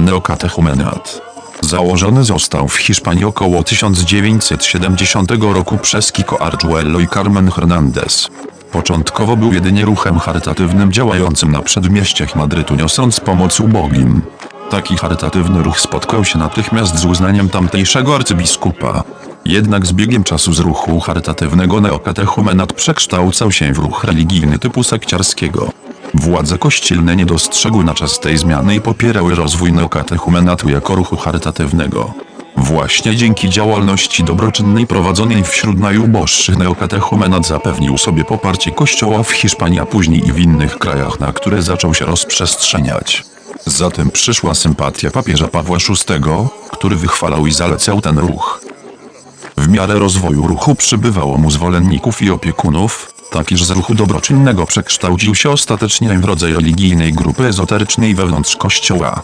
Neokatechumenat. Założony został w Hiszpanii około 1970 roku przez Kiko Arjuelo i Carmen Hernandez. Początkowo był jedynie ruchem charytatywnym działającym na przedmieściach Madrytu niosąc pomoc ubogim. Taki charytatywny ruch spotkał się natychmiast z uznaniem tamtejszego arcybiskupa. Jednak z biegiem czasu z ruchu charytatywnego neokatechumenat przekształcał się w ruch religijny typu sekciarskiego. Władze kościelne nie dostrzegły na czas tej zmiany i popierały rozwój neokatechumenatu jako ruchu charytatywnego. Właśnie dzięki działalności dobroczynnej prowadzonej wśród najuboższych neokatechumenat zapewnił sobie poparcie kościoła w Hiszpanii, a później i w innych krajach, na które zaczął się rozprzestrzeniać. Zatem przyszła sympatia papieża Pawła VI, który wychwalał i zalecał ten ruch. W miarę rozwoju ruchu przybywało mu zwolenników i opiekunów, tak iż z ruchu dobroczynnego przekształcił się ostatecznie w rodzaj religijnej grupy ezoterycznej wewnątrz kościoła.